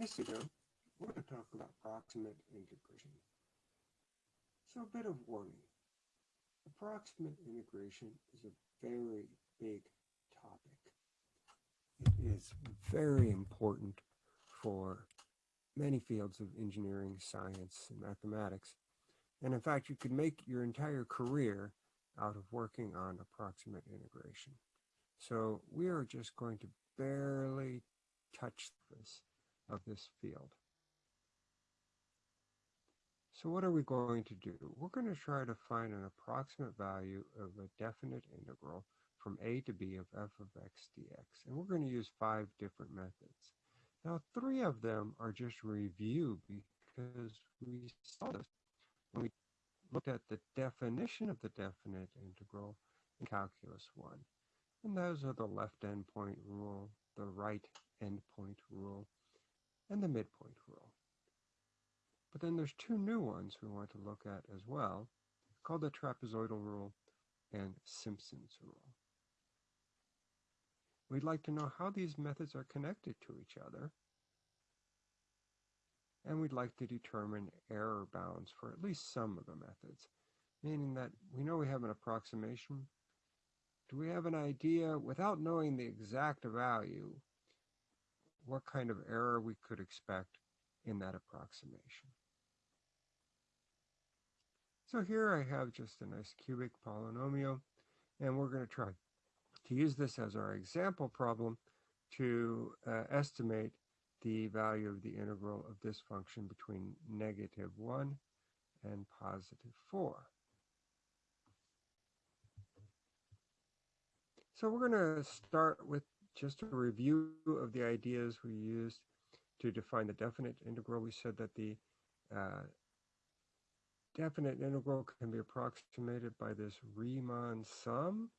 This video, we're going to talk about approximate integration. So a bit of warning. Approximate integration is a very big topic. It is very important for many fields of engineering, science, and mathematics. And in fact, you could make your entire career out of working on approximate integration. So we are just going to barely touch this of this field. So what are we going to do? We're going to try to find an approximate value of a definite integral from a to b of f of x dx. And we're going to use five different methods. Now, three of them are just review because we saw this when we looked at the definition of the definite integral in Calculus 1. And those are the left endpoint rule, the right endpoint rule, and the midpoint rule. But then there's two new ones we want to look at as well, called the trapezoidal rule and Simpson's rule. We'd like to know how these methods are connected to each other, and we'd like to determine error bounds for at least some of the methods, meaning that we know we have an approximation. Do we have an idea, without knowing the exact value, what kind of error we could expect in that approximation. So here I have just a nice cubic polynomial, and we're going to try to use this as our example problem to uh, estimate the value of the integral of this function between negative 1 and positive 4. So we're going to start with just a review of the ideas we used to define the definite integral. We said that the uh, definite integral can be approximated by this Riemann sum.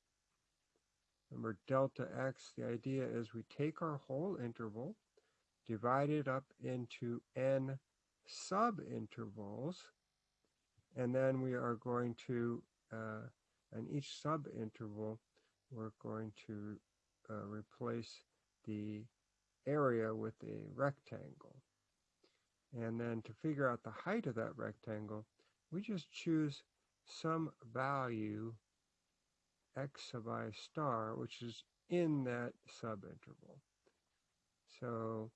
Remember delta x, the idea is we take our whole interval, divide it up into n subintervals, and then we are going to, uh, in each subinterval, we're going to Uh, replace the area with a rectangle. And then to figure out the height of that rectangle, we just choose some value x sub i star, which is in that subinterval. So,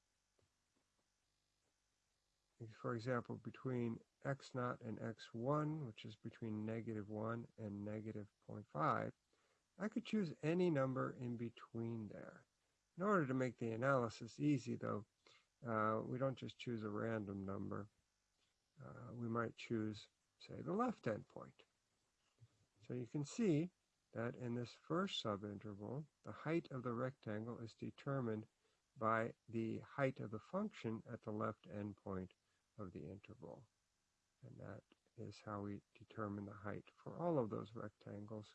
for example, between x naught and x1, which is between negative 1 and negative 0.5, I could choose any number in between there. In order to make the analysis easy, though, uh, we don't just choose a random number. Uh, we might choose, say, the left endpoint. So you can see that in this first subinterval, the height of the rectangle is determined by the height of the function at the left endpoint of the interval. And that is how we determine the height for all of those rectangles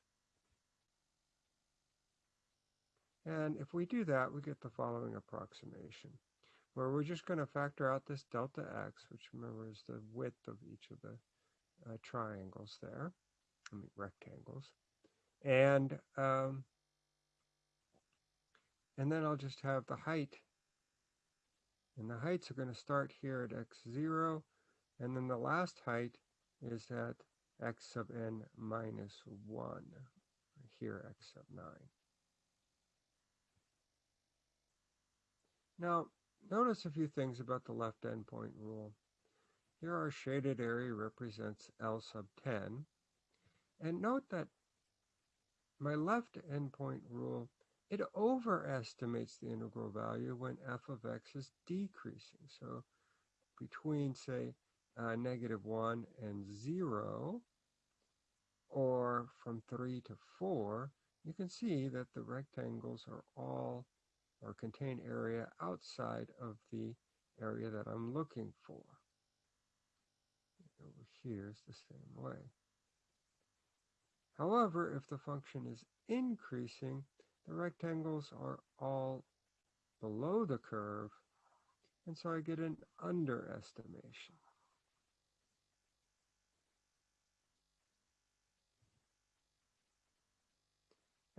And if we do that, we get the following approximation, where we're just going to factor out this delta x, which remember is the width of each of the uh, triangles there, I mean rectangles. And, um, and then I'll just have the height. And the heights are going to start here at x0, and then the last height is at x sub n minus 1, here x sub 9. Now, notice a few things about the left endpoint rule. Here our shaded area represents L sub 10. And note that my left endpoint rule, it overestimates the integral value when f of x is decreasing. So between, say, uh, negative 1 and 0, or from 3 to 4, you can see that the rectangles are all or contain area outside of the area that I'm looking for. Over here is the same way. However, if the function is increasing, the rectangles are all below the curve, and so I get an underestimation.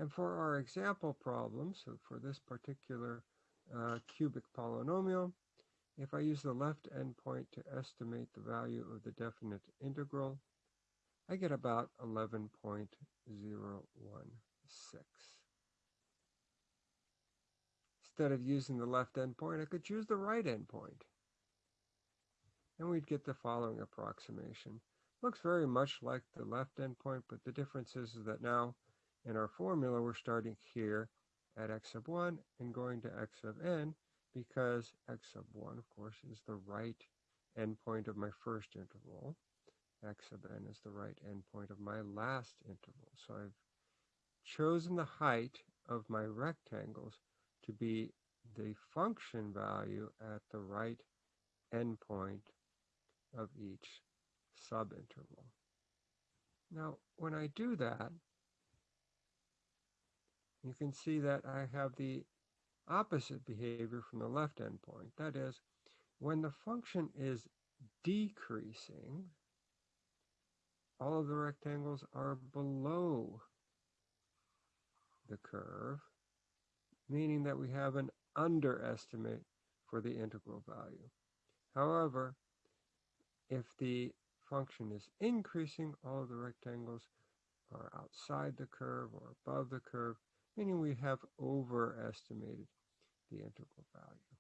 And for our example problem, so for this particular uh, cubic polynomial, if I use the left endpoint to estimate the value of the definite integral, I get about 11.016. Instead of using the left endpoint, I could choose the right endpoint. And we'd get the following approximation. Looks very much like the left endpoint, but the difference is, is that now in our formula, we're starting here at x sub 1 and going to x sub n because x sub 1, of course, is the right endpoint of my first interval. x sub n is the right endpoint of my last interval. So I've chosen the height of my rectangles to be the function value at the right endpoint of each subinterval. Now, when I do that, you can see that I have the opposite behavior from the left endpoint. That is, when the function is decreasing, all of the rectangles are below the curve, meaning that we have an underestimate for the integral value. However, if the function is increasing, all of the rectangles are outside the curve or above the curve, meaning we have overestimated the integral value.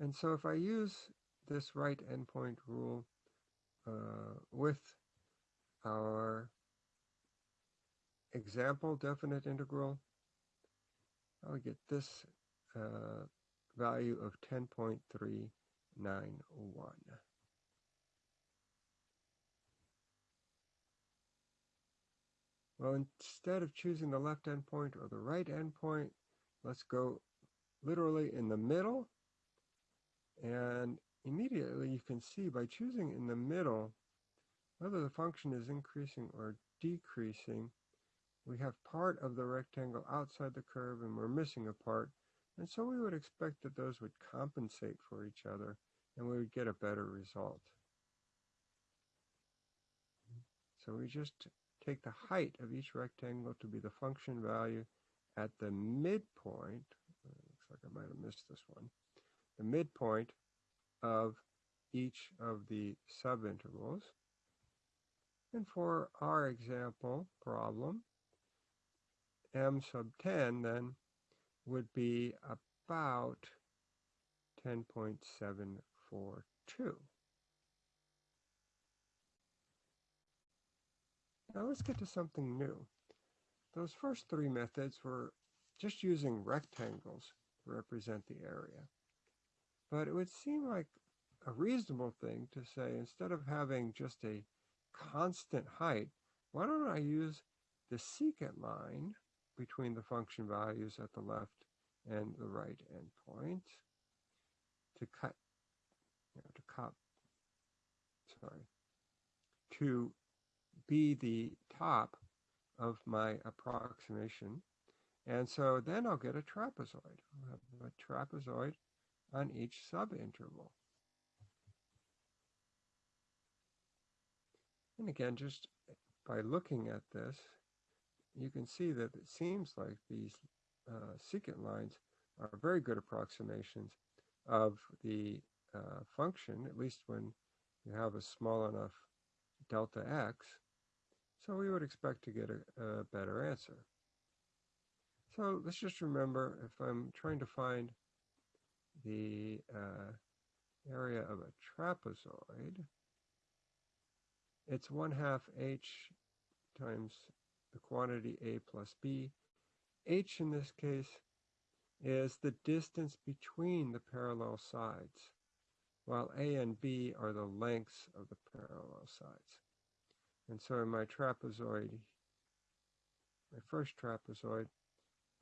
And so if I use this right endpoint rule uh, with our example definite integral, I'll get this uh, value of 10.391. Well, instead of choosing the left endpoint or the right endpoint, let's go literally in the middle. And immediately you can see by choosing in the middle, whether the function is increasing or decreasing, we have part of the rectangle outside the curve and we're missing a part. And so we would expect that those would compensate for each other and we would get a better result. So we just take the height of each rectangle to be the function value at the midpoint. Uh, looks like I might have missed this one. The midpoint of each of the subintervals. And for our example problem, m sub 10 then would be about 10.742. Now let's get to something new. Those first three methods were just using rectangles to represent the area. But it would seem like a reasonable thing to say, instead of having just a constant height, why don't I use the secant line between the function values at the left and the right endpoint to cut, you know, to cut, sorry, to be the top of my approximation. And so then I'll get a trapezoid. I'll have a trapezoid on each subinterval. And again, just by looking at this, you can see that it seems like these uh, secant lines are very good approximations of the uh, function, at least when you have a small enough delta x so we would expect to get a, a better answer. So let's just remember if I'm trying to find the uh, area of a trapezoid, it's 1 half h times the quantity a plus b. h in this case is the distance between the parallel sides, while a and b are the lengths of the parallel sides. And so in my trapezoid, my first trapezoid,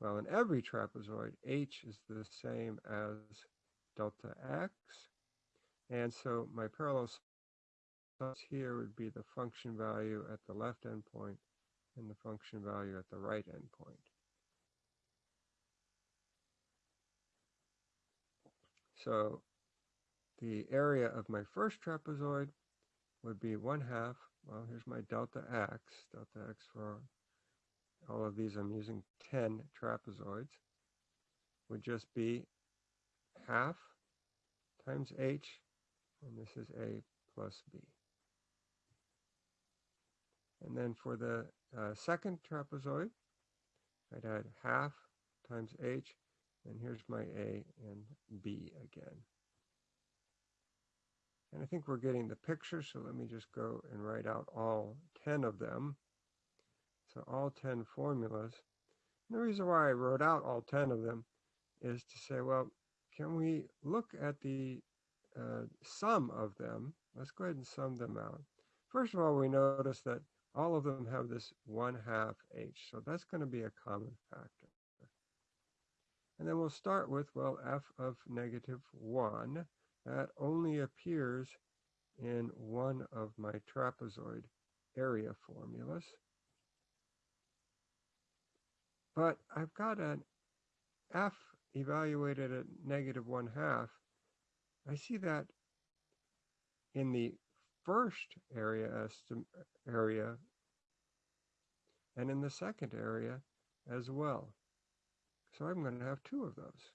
well, in every trapezoid, h is the same as delta x. And so my parallel sides here would be the function value at the left endpoint and the function value at the right endpoint. So the area of my first trapezoid would be 1 half well, here's my delta x, delta x for all of these I'm using 10 trapezoids, would just be half times h, and this is a plus b. And then for the uh, second trapezoid, I'd add half times h, and here's my a and b again. And I think we're getting the picture, so let me just go and write out all 10 of them. So all 10 formulas. And the reason why I wrote out all 10 of them is to say, well, can we look at the uh, sum of them? Let's go ahead and sum them out. First of all, we notice that all of them have this 1 half h, so that's going to be a common factor. And then we'll start with, well, f of negative 1 that only appears in one of my trapezoid area formulas. But I've got an f evaluated at negative one half. I see that in the first area area and in the second area as well. So I'm going to have two of those.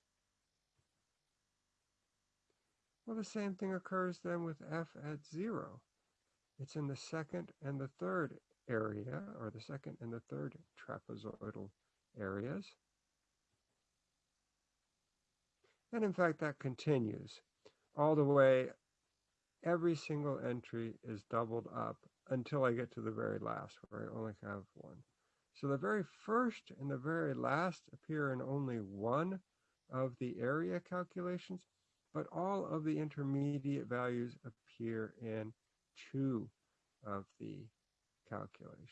Well, the same thing occurs then with f at 0. It's in the second and the third area, or the second and the third trapezoidal areas. And in fact, that continues all the way. Every single entry is doubled up until I get to the very last, where I only have one. So the very first and the very last appear in only one of the area calculations, but all of the intermediate values appear in two of the calculations.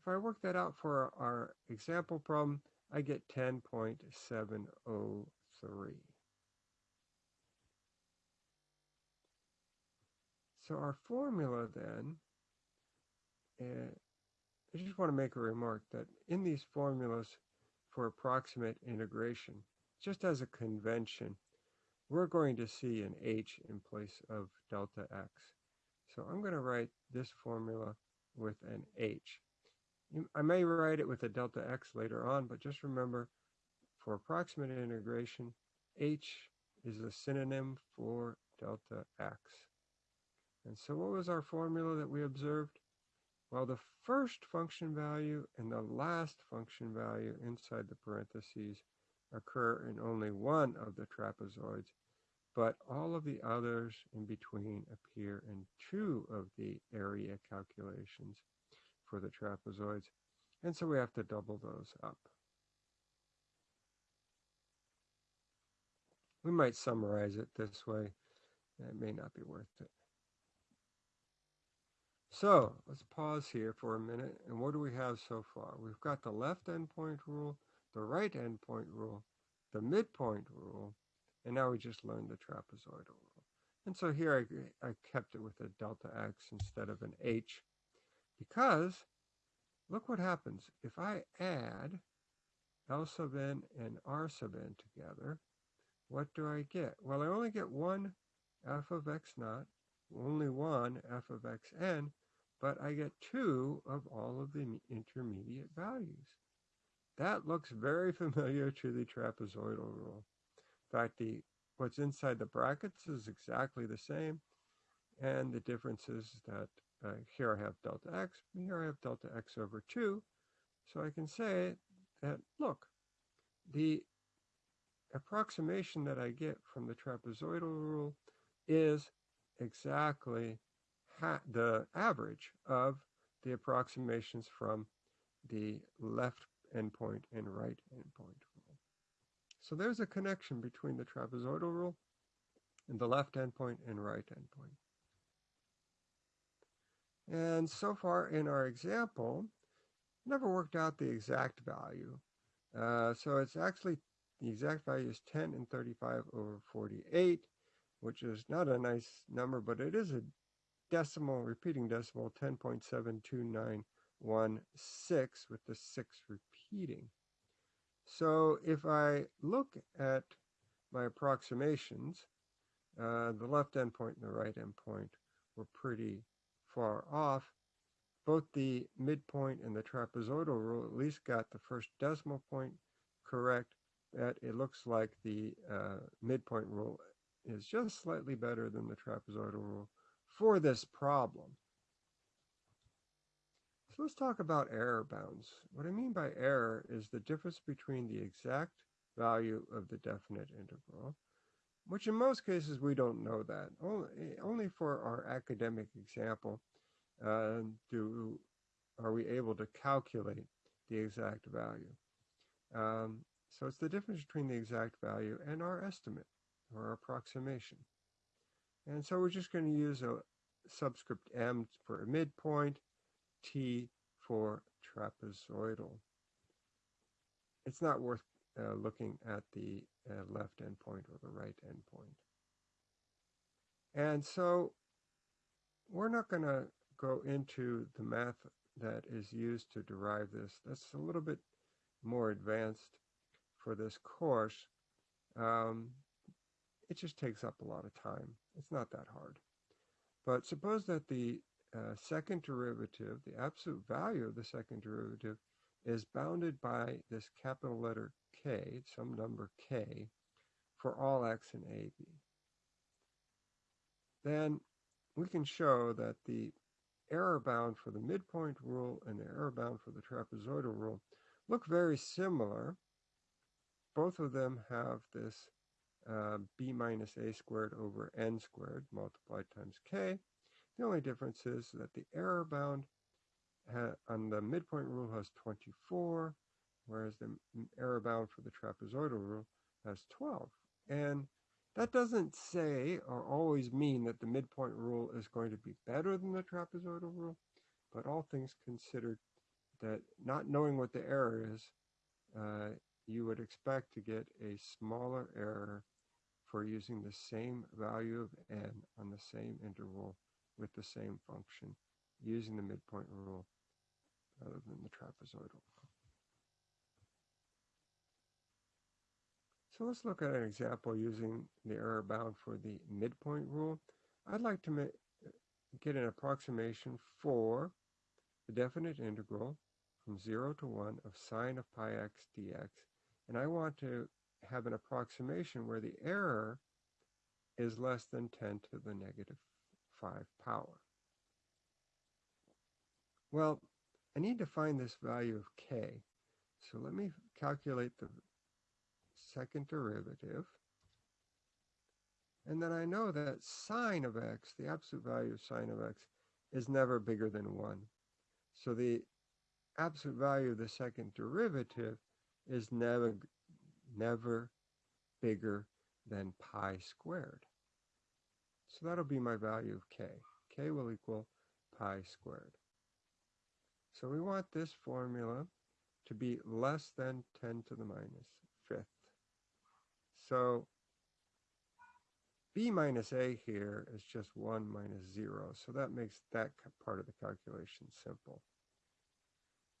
If I work that out for our example problem, I get 10.703. So our formula then, uh, I just want to make a remark that in these formulas for approximate integration, just as a convention, we're going to see an h in place of delta x. So I'm going to write this formula with an h. I may write it with a delta x later on, but just remember, for approximate integration, h is a synonym for delta x. And so what was our formula that we observed? Well, the first function value and the last function value inside the parentheses occur in only one of the trapezoids, but all of the others in between appear in two of the area calculations for the trapezoids. And so we have to double those up. We might summarize it this way. It may not be worth it. So let's pause here for a minute. And what do we have so far? We've got the left endpoint rule the right endpoint rule, the midpoint rule, and now we just learned the trapezoidal rule. And so here I, I kept it with a delta x instead of an h because look what happens. If I add L sub n and R sub n together, what do I get? Well, I only get one f of x naught, only one f of xn, but I get two of all of the intermediate values. That looks very familiar to the trapezoidal rule. In fact, the what's inside the brackets is exactly the same. And the difference is that uh, here I have delta x, here I have delta x over 2. So I can say that, look, the approximation that I get from the trapezoidal rule is exactly the average of the approximations from the left endpoint and right endpoint rule. So there's a connection between the trapezoidal rule and the left endpoint and right endpoint. And so far in our example, never worked out the exact value. Uh, so it's actually, the exact value is 10 and 35 over 48, which is not a nice number, but it is a decimal, repeating decimal, 10.72916 with the 6 repeating. So if I look at my approximations, uh, the left endpoint and the right endpoint were pretty far off. both the midpoint and the trapezoidal rule at least got the first decimal point correct, that it looks like the uh, midpoint rule is just slightly better than the trapezoidal rule for this problem. So let's talk about error bounds. What I mean by error is the difference between the exact value of the definite integral, which in most cases we don't know that. Only, for our academic example uh, do are we able to calculate the exact value. Um, so it's the difference between the exact value and our estimate or approximation. And so we're just going to use a subscript m for a midpoint, t for trapezoidal. It's not worth uh, looking at the uh, left endpoint or the right endpoint. And so we're not going to go into the math that is used to derive this. That's a little bit more advanced for this course. Um, it just takes up a lot of time. It's not that hard. But suppose that the uh, second derivative, the absolute value of the second derivative, is bounded by this capital letter k, some number k, for all x in AB. Then we can show that the error bound for the midpoint rule and the error bound for the trapezoidal rule look very similar. Both of them have this uh, b minus a squared over n squared multiplied times k. The only difference is that the error bound on the midpoint rule has 24, whereas the error bound for the trapezoidal rule has 12. And that doesn't say or always mean that the midpoint rule is going to be better than the trapezoidal rule, but all things considered, that not knowing what the error is, uh, you would expect to get a smaller error for using the same value of n on the same interval with the same function using the midpoint rule rather than the trapezoidal. So let's look at an example using the error bound for the midpoint rule. I'd like to get an approximation for the definite integral from 0 to 1 of sine of pi x dx. And I want to have an approximation where the error is less than 10 to the negative 5 power. Well, I need to find this value of k. So let me calculate the second derivative. And then I know that sine of x, the absolute value of sine of x, is never bigger than 1. So the absolute value of the second derivative is never, never bigger than pi squared. So that'll be my value of k. k will equal pi squared. So we want this formula to be less than 10 to the minus fifth. So b minus a here is just 1 minus 0. So that makes that part of the calculation simple.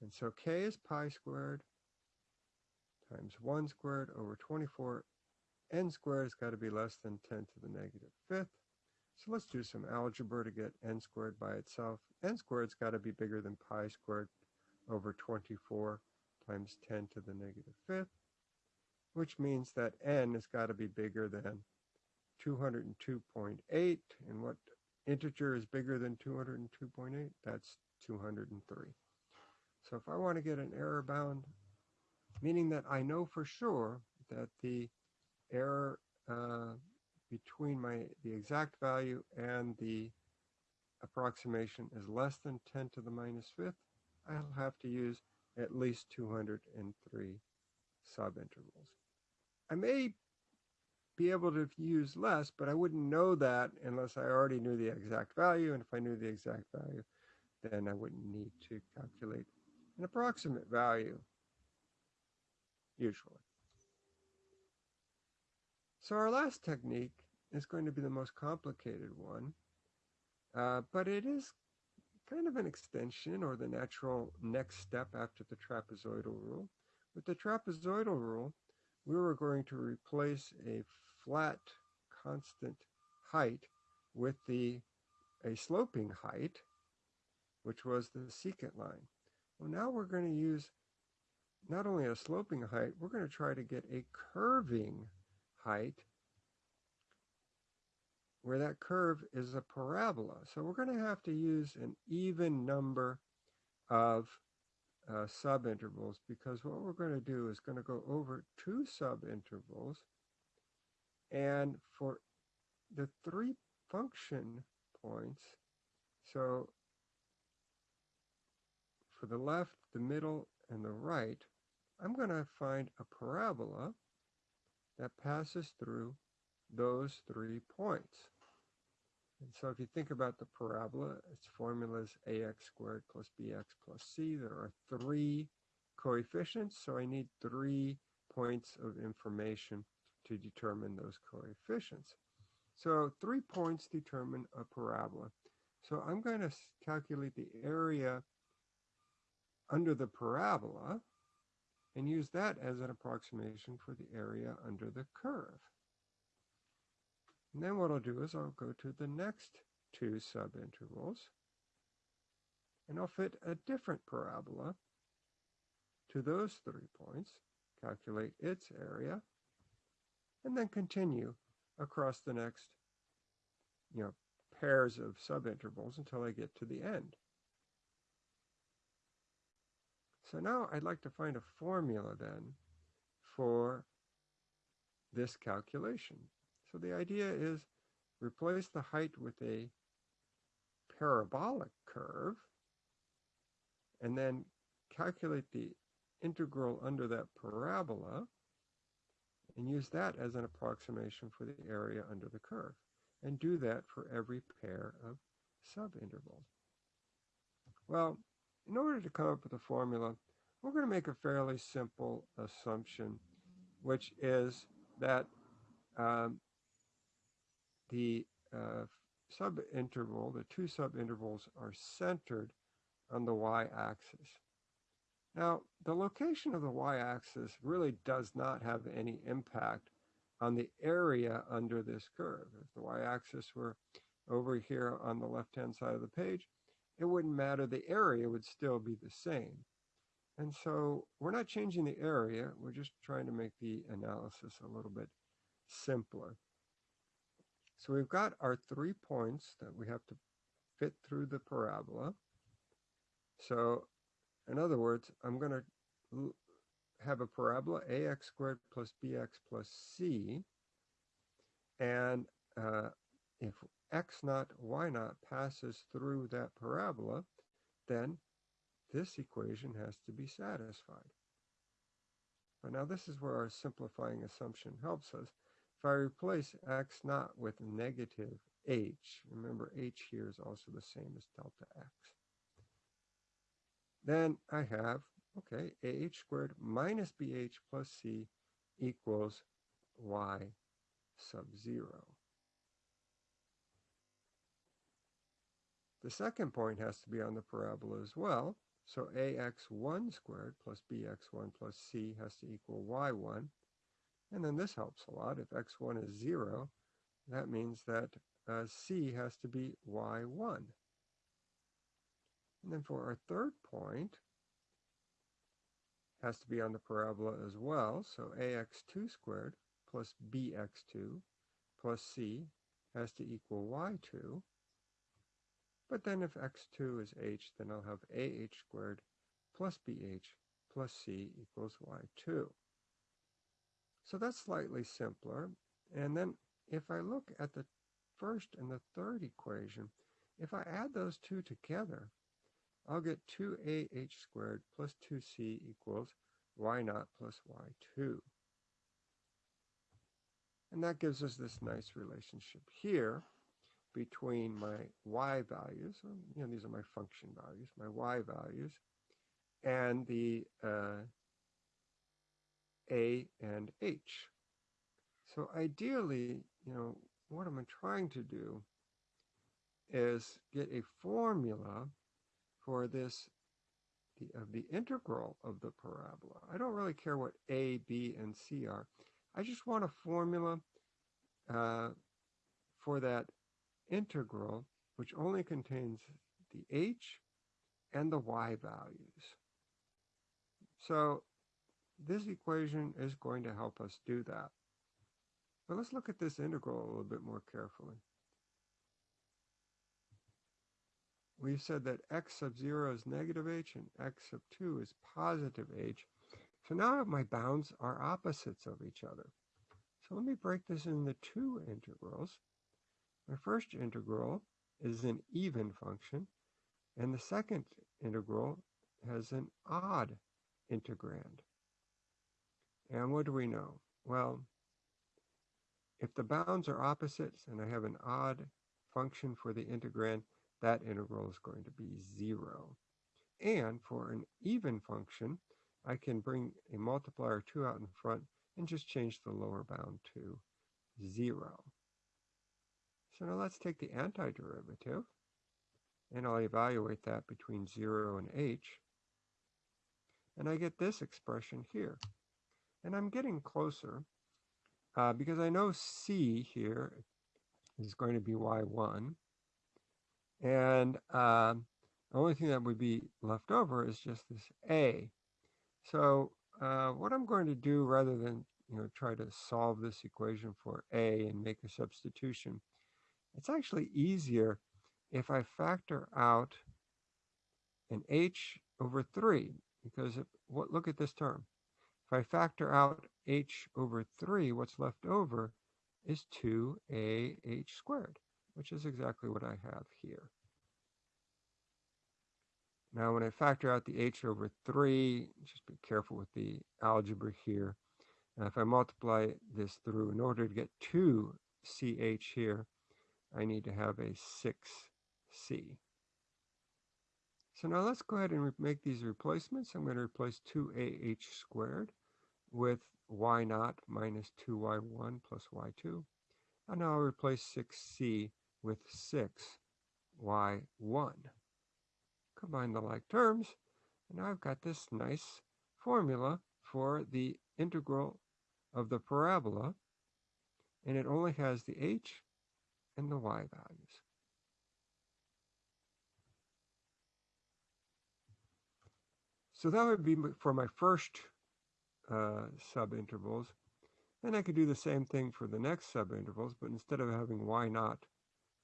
And so k is pi squared times 1 squared over 24. n squared has got to be less than 10 to the negative fifth. So let's do some algebra to get n squared by itself. n squared's got to be bigger than pi squared over 24 times 10 to the negative fifth, which means that n has got to be bigger than 202.8. And what integer is bigger than 202.8? That's 203. So if I want to get an error bound, meaning that I know for sure that the error uh, between my the exact value and the approximation is less than 10 to the minus fifth, I'll have to use at least 203 subintervals. I may be able to use less, but I wouldn't know that unless I already knew the exact value. And if I knew the exact value, then I wouldn't need to calculate an approximate value, usually. So our last technique is going to be the most complicated one, uh, but it is kind of an extension or the natural next step after the trapezoidal rule. With the trapezoidal rule, we were going to replace a flat constant height with the a sloping height which was the secant line. Well, now we're going to use not only a sloping height, we're going to try to get a curving height where that curve is a parabola. So we're going to have to use an even number of uh, subintervals because what we're going to do is going to go over two subintervals and for the three function points, so for the left, the middle, and the right, I'm going to find a parabola that passes through those three points. And so if you think about the parabola, its formula is ax squared plus bx plus c. There are three coefficients, so I need three points of information to determine those coefficients. So three points determine a parabola. So I'm going to calculate the area under the parabola and use that as an approximation for the area under the curve. And then what I'll do is I'll go to the next two subintervals and I'll fit a different parabola to those three points, calculate its area, and then continue across the next you know, pairs of subintervals until I get to the end. So now I'd like to find a formula then for this calculation. So the idea is replace the height with a parabolic curve and then calculate the integral under that parabola and use that as an approximation for the area under the curve and do that for every pair of subintervals. Well, in order to come up with a formula, we're going to make a fairly simple assumption, which is that um, the uh, subinterval, the two subintervals, are centered on the y-axis. Now, the location of the y-axis really does not have any impact on the area under this curve. If the y-axis were over here on the left-hand side of the page, it wouldn't matter. The area would still be the same. And so we're not changing the area. We're just trying to make the analysis a little bit simpler. So we've got our three points that we have to fit through the parabola. So in other words, I'm going to have a parabola ax squared plus bx plus c. And uh, if x naught, y naught passes through that parabola, then this equation has to be satisfied. But now this is where our simplifying assumption helps us. If I replace x naught with negative h, remember h here is also the same as delta x, then I have, okay, ah squared minus bh plus c equals y sub 0. The second point has to be on the parabola as well. So ax1 squared plus bx1 plus c has to equal y1. And then this helps a lot. If x1 is 0, that means that uh, c has to be y1. And then for our third point, has to be on the parabola as well. So ax2 squared plus bx2 plus c has to equal y2. But then if x2 is h, then I'll have ah squared plus bh plus c equals y2. So that's slightly simpler. And then if I look at the first and the third equation, if I add those two together, I'll get 2ah squared plus 2c equals y naught plus y2. And that gives us this nice relationship here between my y values, you know, these are my function values, my y values, and the uh, a and h. So ideally, you know, what I'm trying to do is get a formula for this the, of the integral of the parabola. I don't really care what a, b, and c are. I just want a formula uh, for that integral, which only contains the h and the y values. So this equation is going to help us do that. But let's look at this integral a little bit more carefully. We've said that x sub 0 is negative h and x sub 2 is positive h. So now my bounds are opposites of each other. So let me break this into two integrals. My first integral is an even function, and the second integral has an odd integrand. And what do we know? Well, if the bounds are opposites and I have an odd function for the integrand, that integral is going to be zero. And for an even function, I can bring a multiplier 2 out in front and just change the lower bound to 0. So now let's take the antiderivative, and I'll evaluate that between 0 and h. And I get this expression here. And I'm getting closer uh, because I know c here is going to be y1. And uh, the only thing that would be left over is just this a. So uh, what I'm going to do rather than you know try to solve this equation for a and make a substitution, it's actually easier if I factor out an h over 3 because what, look at this term. If I factor out h over 3, what's left over is 2ah squared, which is exactly what I have here. Now, when I factor out the h over 3, just be careful with the algebra here. Now, if I multiply this through, in order to get 2ch here, I need to have a 6c. So now let's go ahead and make these replacements. I'm going to replace 2ah squared with y naught minus 2y1 plus y2. And now I'll replace 6c with 6y1 combine the like terms, and I've got this nice formula for the integral of the parabola, and it only has the h and the y values. So that would be for my first uh, subintervals. And I could do the same thing for the next subintervals, but instead of having y naught,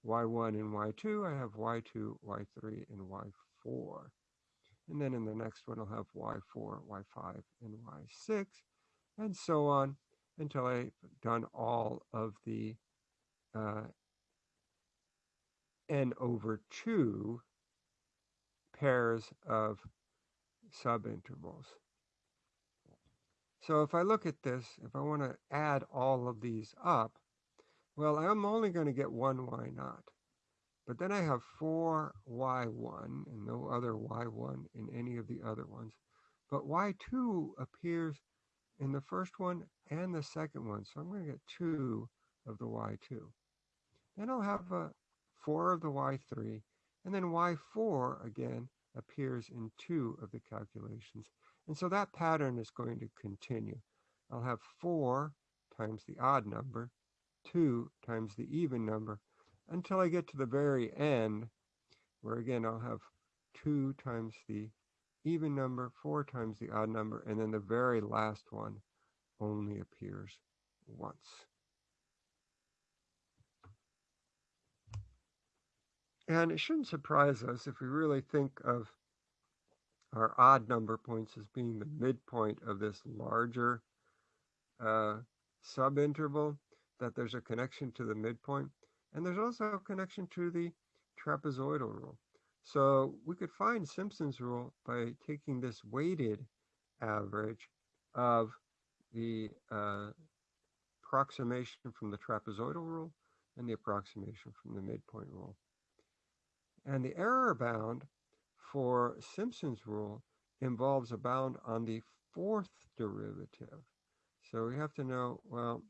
y1 and y2, I have y2, y3, and y4 And then in the next one, I'll have y4, y5, and y6, and so on until I've done all of the uh, n over 2 pairs of subintervals. So if I look at this, if I want to add all of these up, well, I'm only going to get one y naught. But then I have 4y1 and no other y1 in any of the other ones. But y2 appears in the first one and the second one. So I'm going to get 2 of the y2. Then I'll have uh, 4 of the y3. And then y4 again appears in two of the calculations. And so that pattern is going to continue. I'll have 4 times the odd number, 2 times the even number, until I get to the very end, where again I'll have 2 times the even number, 4 times the odd number, and then the very last one only appears once. And it shouldn't surprise us if we really think of our odd number points as being the midpoint of this larger uh, subinterval, that there's a connection to the midpoint. And there's also a connection to the trapezoidal rule. So we could find Simpson's rule by taking this weighted average of the uh, approximation from the trapezoidal rule and the approximation from the midpoint rule. And the error bound for Simpson's rule involves a bound on the fourth derivative. So we have to know, well,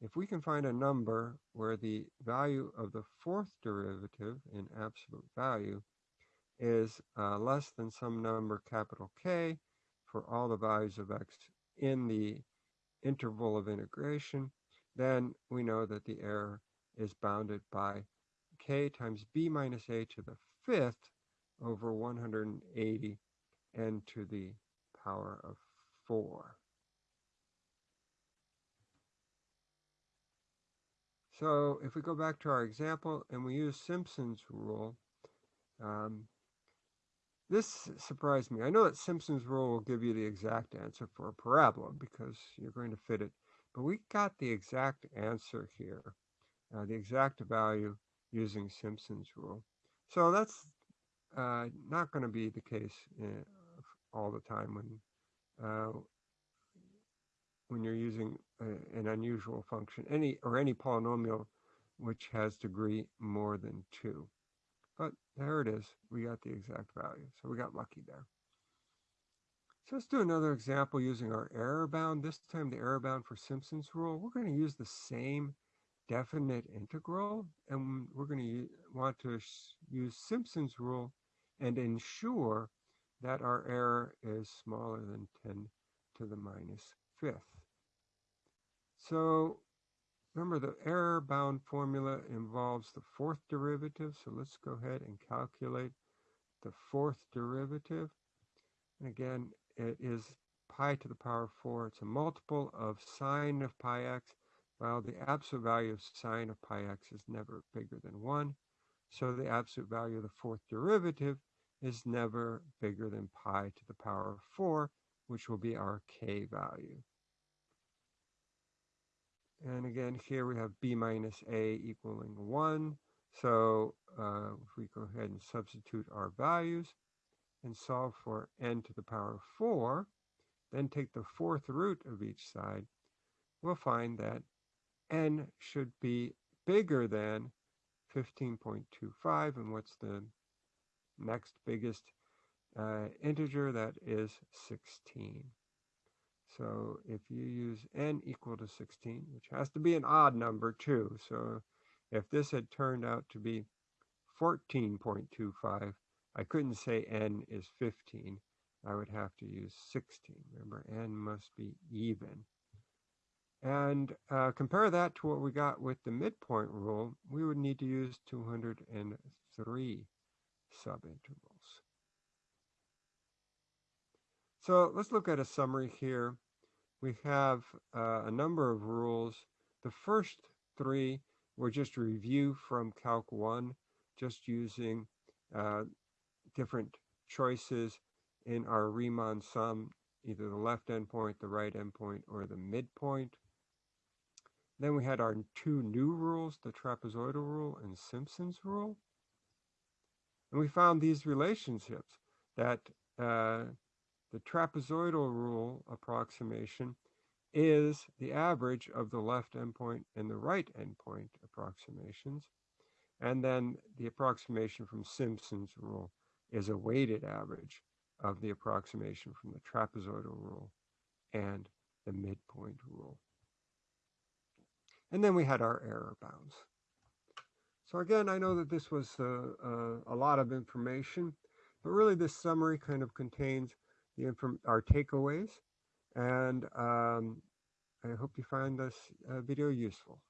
if we can find a number where the value of the fourth derivative in absolute value is uh, less than some number capital K for all the values of x in the interval of integration, then we know that the error is bounded by k times b minus a to the fifth over 180 n to the power of 4. So if we go back to our example and we use Simpson's rule, um, this surprised me. I know that Simpson's rule will give you the exact answer for a parabola because you're going to fit it, but we got the exact answer here, uh, the exact value using Simpson's rule. So that's uh, not going to be the case in, all the time when uh, when you're using a, an unusual function, any or any polynomial which has degree more than two. But there it is. We got the exact value. So we got lucky there. So let's do another example using our error bound. This time the error bound for Simpson's rule. We're going to use the same definite integral and we're going to want to use Simpson's rule and ensure that our error is smaller than 10 to the minus fifth. So remember the error bound formula involves the fourth derivative. So let's go ahead and calculate the fourth derivative. And again, it is pi to the power of 4. It's a multiple of sine of pi x, while the absolute value of sine of pi x is never bigger than 1. So the absolute value of the fourth derivative is never bigger than pi to the power of 4, which will be our k value. And again, here we have b minus a equaling 1. So uh, if we go ahead and substitute our values and solve for n to the power of 4, then take the fourth root of each side, we'll find that n should be bigger than 15.25. And what's the next biggest uh, integer? That is 16. So if you use n equal to 16, which has to be an odd number too. So if this had turned out to be 14.25, I couldn't say n is 15. I would have to use 16. Remember, n must be even. And uh, compare that to what we got with the midpoint rule, we would need to use 203 subintervals. So let's look at a summary here. We have uh, a number of rules. The first three were just a review from Calc 1, just using uh, different choices in our Riemann sum, either the left endpoint, the right endpoint, or the midpoint. Then we had our two new rules, the trapezoidal rule and Simpson's rule. And we found these relationships that uh, the trapezoidal rule approximation is the average of the left endpoint and the right endpoint approximations. And then the approximation from Simpson's rule is a weighted average of the approximation from the trapezoidal rule and the midpoint rule. And then we had our error bounds. So again, I know that this was uh, uh, a lot of information, but really this summary kind of contains the our takeaways. And um, I hope you find this uh, video useful.